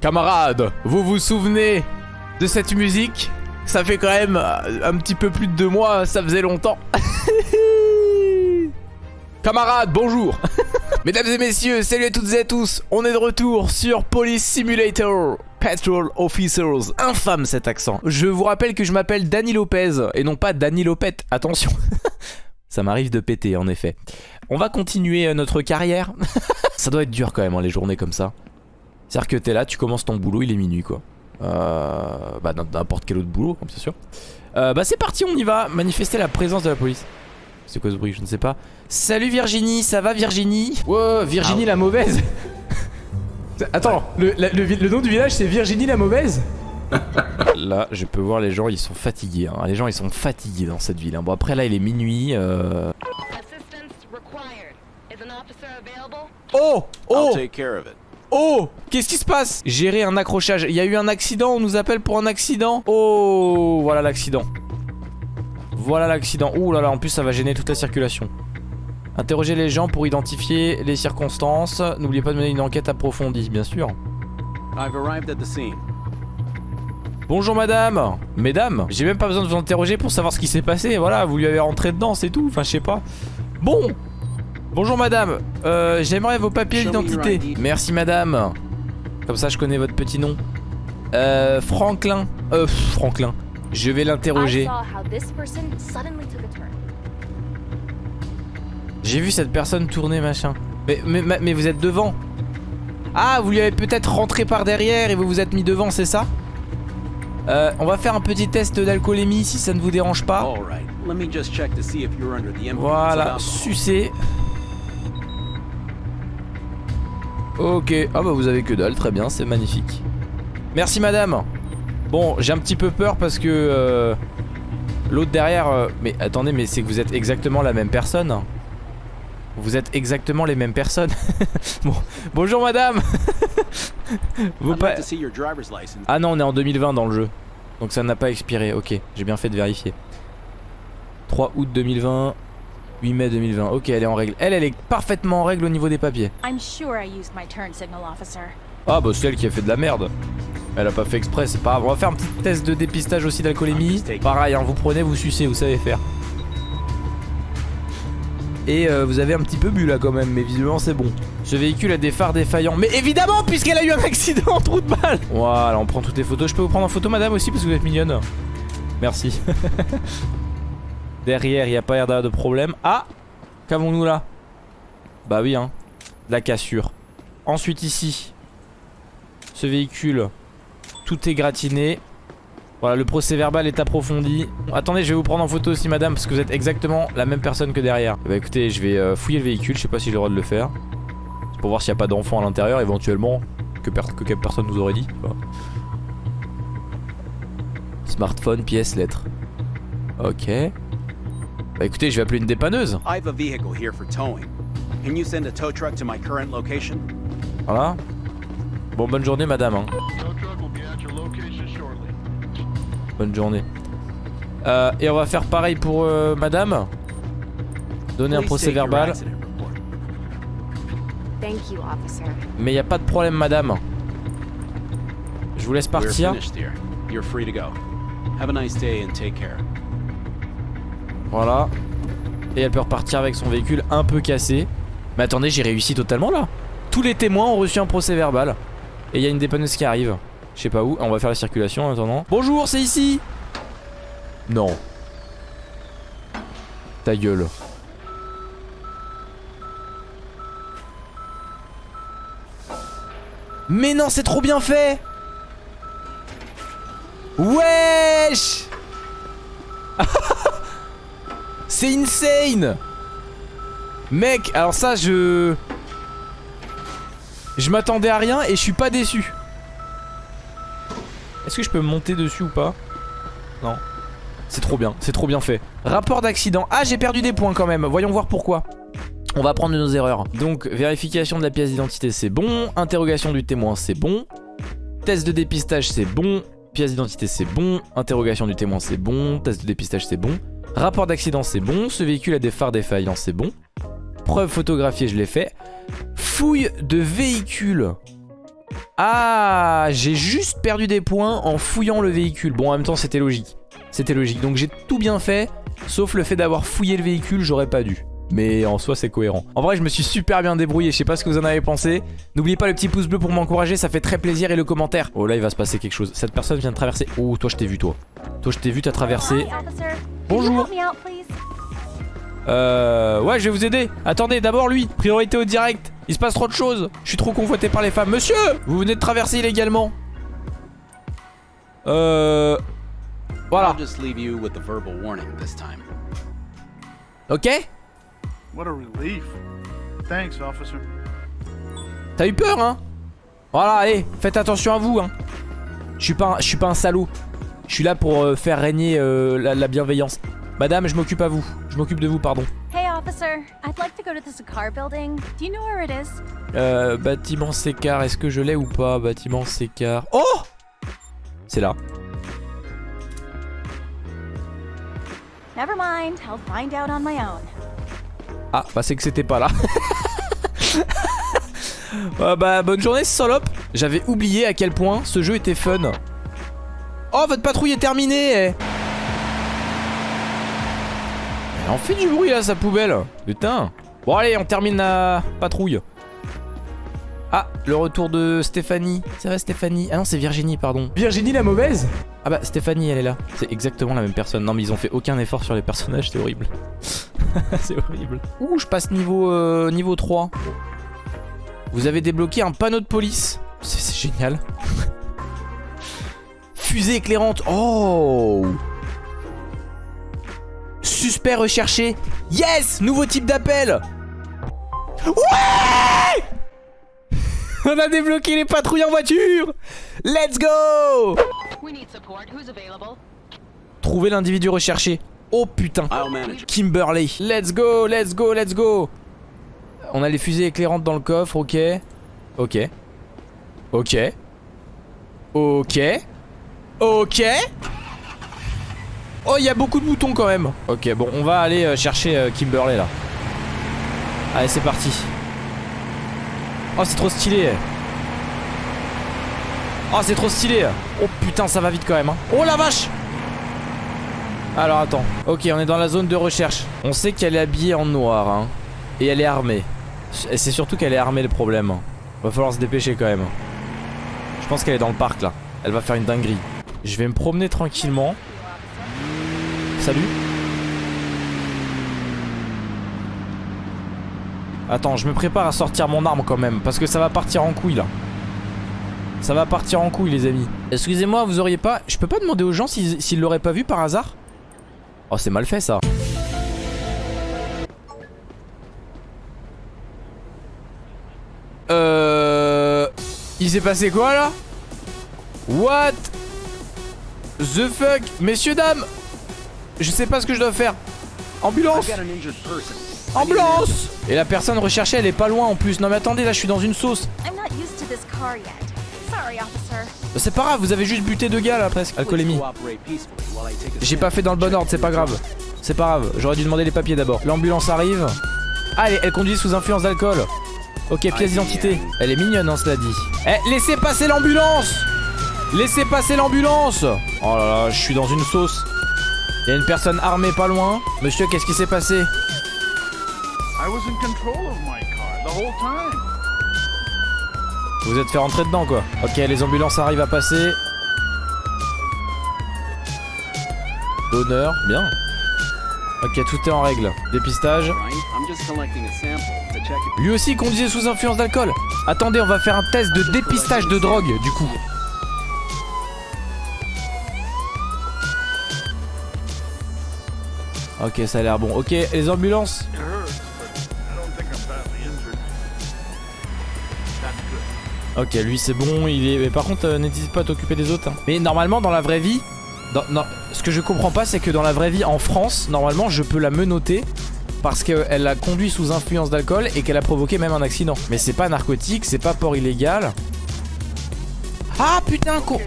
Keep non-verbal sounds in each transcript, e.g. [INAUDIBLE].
Camarades, vous vous souvenez de cette musique? Ça fait quand même euh, un petit peu plus de deux mois, ça faisait longtemps. [LAUGHS] Camarades, bonjour. [LAUGHS] Mesdames et messieurs, salut à toutes et à tous. On est de retour sur Police Simulator Patrol Officers. Infâme cet accent. Je vous rappelle que je m'appelle Danny Lopez Et non pas Danny Lopette, attention. [LAUGHS] Ça m'arrive de péter en effet. On va continuer euh, notre carrière. Ça doit être dur quand même hein, les journées comme ça C'est-à-dire que t'es là, tu commences ton boulot, il est minuit quoi euh, Bah n'importe quel autre boulot bien sûr euh, Bah c'est parti on y va Manifester la présence de la police c'est quoi ce bruit Je ne sais pas. Salut Virginie, ça va Virginie? Wow, Virginie la mauvaise [LAUGHS] Attends, le, le, nom du village c'est Virginie la mauvaise? [LAUGHS] Là, je peux voir les gens, ils sont fatigués. Hein. Les gens, ils sont fatigués dans cette ville. Hein. Bon, après, là, il est minuit. Euh... Oh Oh Oh Qu'est-ce qui se passe? Gérer un accrochage. Il y a eu un accident, on nous appelle pour un accident. Oh Voilà l'accident. Voilà l'accident. Ouh là là, en plus ça va gêner toute la circulation. Interroger les gens pour identifier les circonstances. N'oubliez pas de mener une enquête approfondie, bien sûr. Bonjour madame Mesdames J'ai même pas besoin de vous interroger pour savoir ce qui s'est passé. Voilà, vous lui avez rentré dedans, c'est tout. Enfin, je sais pas. Bon Bonjour madame euh, J'aimerais vos papiers d'identité. Merci madame. Comme ça, je connais votre petit nom. Euh, Franklin. Euh, Franklin. Je vais l'interroger. J'ai vu cette personne tourner machin. Mais, mais, mais vous êtes devant. Ah, vous lui avez peut-être rentré par derrière et vous vous êtes mis devant, c'est ça? Euh, On va faire un petit test d'alcoolémie si ça ne vous dérange pas. Voilà, sucé. Ok, ah bah vous avez que dalle, très bien, c'est magnifique. Merci madame. Bon, j'ai un petit peu peur parce que euh, l'autre derrière... Euh, mais attendez, mais c'est que vous êtes exactement la même personne. Vous êtes exactement les mêmes personnes. [LAUGHS] bon, bonjour madame. [LAUGHS] vous pas... Ah non, on est en 2020 dans le jeu. Donc ça n'a pas expiré. Ok, j'ai bien fait de vérifier. 3 août 2020, 8 mai 2020. Ok, elle est en règle. Elle, elle est parfaitement en règle au niveau des papiers. Ah bah c'est elle qui a fait de la merde. Elle a pas fait exprès, c'est pas grave. On va faire un petit test de dépistage aussi d'alcoolémie. Pareil, hein, vous prenez, vous sucez, vous savez faire. Et euh, vous avez un petit peu bu là quand même, mais visiblement c'est bon. Ce véhicule a des phares défaillants. Mais évidemment, puisqu'elle a eu un accident en trou de balle. Voilà, on prend toutes les photos. Je peux vous prendre en photo, madame, aussi, parce que vous êtes mignonne. Merci. [LAUGHS] Derrière, il n'y a pas l'air de problème. Ah Qu'avons-nous là? Bah oui, hein. La cassure. Ensuite, ici, ce véhicule tout est gratiné. Voilà, le procès verbal est approfondi. Attendez, je vais vous prendre en photo aussi, madame, parce que vous êtes exactement la même personne que derrière. Bah écoutez, je vais euh, fouiller le véhicule, je sais pas si j'ai le droit de le faire. C'est pour voir s'il n'y a pas d'enfant à l'intérieur, éventuellement, que, personne nous aurait dit. Smartphone, pièce, lettre. Ok. Bah écoutez, je vais appeler une dépanneuse. Voilà. Bon, bonne journée, madame. Hein. Bonne journée. Euh, et on va faire pareil pour euh, madame. Donner un procès verbal. Mais il n'y a pas de problème madame. Je vous laisse partir. Voilà. Et elle peut repartir avec son véhicule un peu cassé. Mais attendez, j'ai réussi totalement là. Tous les témoins ont reçu un procès verbal. Et il y a une dépanneuse qui arrive. Je sais pas où. On va faire la circulation en attendant. Bonjour, c'est ici Non. Ta gueule. Mais non, c'est trop bien fait Wesh C'est insane Mec, alors ça, je... Je m'attendais à rien et je suis pas déçu. Est-ce que je peux monter dessus ou pas? Non. C'est trop bien, c'est trop bien fait. Rapport d'accident. Ah, j'ai perdu des points quand même. Voyons voir pourquoi. On va prendre nos erreurs. Donc, vérification de la pièce d'identité, c'est bon. Interrogation du témoin, c'est bon. Test de dépistage, c'est bon. Pièce d'identité, c'est bon. Interrogation du témoin, c'est bon. Test de dépistage, c'est bon. Rapport d'accident, c'est bon. Ce véhicule a des phares défaillants, c'est bon. Preuve photographiée, je l'ai fait. Fouille de véhicule. Ah, j'ai juste perdu des points en fouillant le véhicule. Bon, en même temps, c'était logique. C'était logique. Donc j'ai tout bien fait, sauf le fait d'avoir fouillé le véhicule, j'aurais pas dû. Mais en soi c'est cohérent En vrai je me suis super bien débrouillé Je sais pas ce que vous en avez pensé N'oubliez pas le petit pouce bleu pour m'encourager Ça fait très plaisir et le commentaire Oh là il va se passer quelque chose Cette personne vient de traverser Oh toi je t'ai vu toi Toi je t'ai vu t'as traversé Bonjour. Euh ouais je vais vous aider. Attendez d'abord lui Priorité au direct. Il se passe trop de choses. Je suis trop convoité par les femmes. Monsieur Vous venez de traverser illégalement. Euh Voilà. Ok. What a relief. Thanks, officer. T'as eu peur, hein? Voilà, allez, faites attention à vous, hein. Je suis pas, un, je suis pas un salaud. Je suis là pour euh, faire régner euh, la, la, bienveillance. Madame, je m'occupe à vous. Je m'occupe de vous, pardon. Hey, officer. I'd like to go to the Sakar building. Do you know where it is? Euh, bâtiment Sécar. Est-ce que je l'ai ou pas Bâtiment Sécar. Oh C'est là. Never mind. I'll find out on my own. Ah, bah c'est que c'était pas là. euh, [LAUGHS] bah bonne journée salope. J'avais oublié à quel point ce jeu était fun. Oh, votre patrouille est terminée Elle en fait du bruit là, sa poubelle. Putain. Bon allez, on termine la patrouille. Ah, le retour de Stéphanie. C'est vrai Stéphanie? Ah non, c'est Virginie, pardon. Virginie la mauvaise? Ah bah Stéphanie, elle est là. C'est exactement la même personne. Non mais ils ont fait aucun effort sur les personnages, c'est horrible. [LAUGHS] c'est horrible. Ouh, je passe niveau, euh, niveau 3. Vous avez débloqué un panneau de police. C'est génial. Fusée éclairante. Oh Suspect recherché. Yes Nouveau type d'appel. Ouais [LAUGHS] On a débloqué les patrouilles en voiture Let's go Trouver l'individu recherché. Oh putain Kimberley Let's go, let's go, let's go On a les fusées éclairantes dans le coffre, ok. Ok. Ok. Ok. Ok. Oh, il y a beaucoup de boutons quand même. Ok, bon, on va aller euh, chercher euh, Kimberley là. Allez, c'est parti. Oh, c'est trop stylé. Oh, c'est trop stylé. Oh putain, ça va vite quand même. Hein. Oh la vache alors attends. Ok, on est dans la zone de recherche. On sait qu'elle est habillée en noir. Hein. Et elle est armée. Et c'est surtout qu'elle est armée le problème. Va falloir se dépêcher quand même. Je pense qu'elle est dans le parc là. Elle va faire une dinguerie. Je vais me promener tranquillement. Salut. Attends, je me prépare à sortir mon arme quand même. Parce que ça va partir en couille là. Ça va partir en couille les amis. Excusez-moi, vous auriez pas... Je peux pas demander aux gens s'ils l'auraient pas vu par hasard? Oh c'est mal fait ça Euh... Il s'est passé quoi là? What? The fuck Messieurs dames Je sais pas ce que je dois faire Ambulance Ambulance Et la personne recherchée elle est pas loin en plus Non mais attendez là je suis dans une sauce c'est pas grave, vous avez juste buté deux gars là presque. Alcoolémie. J'ai pas fait dans le bon ordre, c'est pas grave. C'est pas grave, j'aurais dû demander les papiers d'abord. L'ambulance arrive. Ah, elle, conduit sous influence d'alcool. Ok, pièce d'identité. Elle est mignonne, hein, cela dit. Eh, laissez passer l'ambulance Laissez passer l'ambulance Oh là là, je suis dans une sauce. Il y a une personne armée pas loin. Monsieur, qu'est-ce qui s'est passé? Vous êtes fait rentrer dedans quoi. Ok, les ambulances arrivent à passer. D'honneur, bien. Ok, tout est en règle. Dépistage. Lui aussi conduisait sous influence d'alcool. Attendez, on va faire un test de dépistage de drogue du coup. Ok, ça a l'air bon. Ok, les ambulances. Ok, lui c'est bon, il est... Mais par contre, euh, n'hésite pas à t'occuper des autres. Hein. Mais normalement, dans la vraie vie... Ce que je comprends pas, c'est que dans la vraie vie, en France, normalement, je peux la menoter parce qu'elle a conduit sous influence d'alcool et qu'elle a provoqué même un accident. Mais c'est pas narcotique, c'est pas port illégal. Ah putain, con...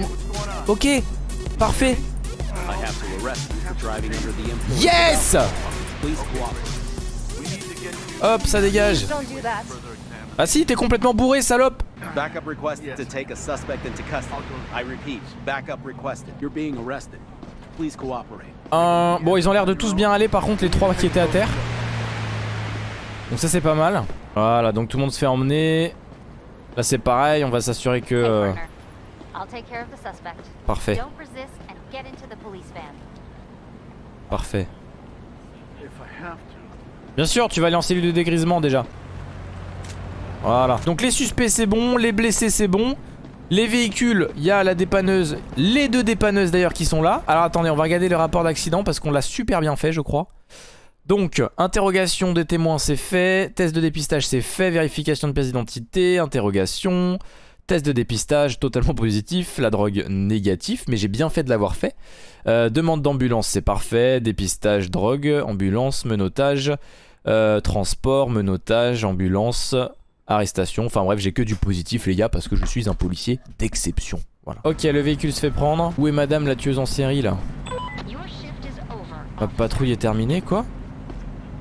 Ok, parfait. Yes Hop, ça dégage. Ah si, t'es complètement bourré, salope Backup requested to take a suspect into custody. I repeat, backup requested. You're being arrested. Please cooperate. Un... Bon, ils ont l'air de tous bien aller, par contre, les trois qui étaient à terre. Donc ça, c'est pas mal. Voilà, donc tout le monde se fait emmener. Là, c'est pareil, on va s'assurer que... Euh. Parfait, Don't resist and get into the police van. parfait. Bien sûr, tu vas aller en cellule de dégrisement déjà. Voilà. Donc les suspects c'est bon, les blessés c'est bon. Les véhicules, il y a la dépanneuse, les deux dépanneuses d'ailleurs qui sont là. Alors attendez, on va regarder le rapport d'accident parce qu'on l'a super bien fait je crois. Donc, interrogation des témoins c'est fait, test de dépistage c'est fait, vérification de pièce d'identité, interrogation, test de dépistage totalement positif, la drogue négatif, mais j'ai bien fait de l'avoir fait. Euh, demande d'ambulance c'est parfait, dépistage drogue, ambulance, menottage, euh, transport, menottage, ambulance, arrestation. Enfin bref, j'ai que du positif les gars parce que je suis un policier d'exception. Voilà. Ok, le véhicule se fait prendre. Où est madame la tueuse en série là Your shift is over. Ma patrouille est terminée quoi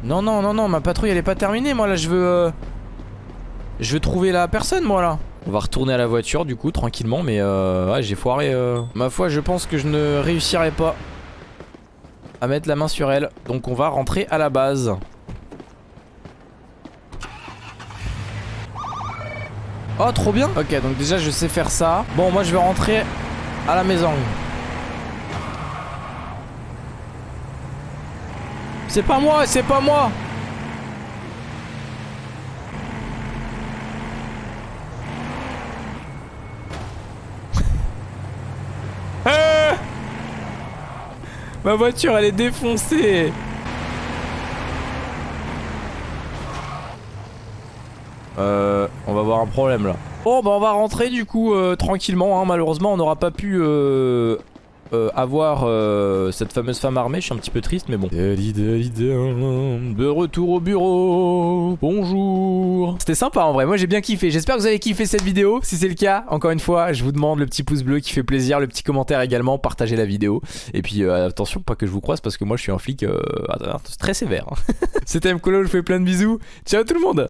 Non, non, non, non, ma patrouille elle est pas terminée. Moi là je veux... euh, Je veux trouver la personne moi là. On va retourner à la voiture du coup tranquillement mais euh, j'ai foiré euh. Ma foi je pense que je ne réussirai pas à mettre la main sur elle. Donc on va rentrer à la base. Oh trop bien. Ok donc déjà je sais faire ça. Bon moi je vais rentrer à la maison. C'est pas moi c'est pas moi Ah Ma voiture elle est défoncée Euh, on va avoir un problème là. Bon bah on va rentrer du coup euh, tranquillement hein. Malheureusement on n'aura pas pu euh, euh, avoir euh, cette fameuse femme armée Je suis un petit peu triste mais bon. De retour au bureau. Bonjour. C'était sympa en vrai, moi j'ai bien kiffé. J'espère que vous avez kiffé cette vidéo. Si c'est le cas, encore une fois je vous demande le petit pouce bleu qui fait plaisir Le petit commentaire également, partagez la vidéo. Et puis euh, attention pas que je vous croise parce que moi je suis un flic euh, très sévère [LAUGHS] C'était Mkolo, je vous fais plein de bisous. Ciao tout le monde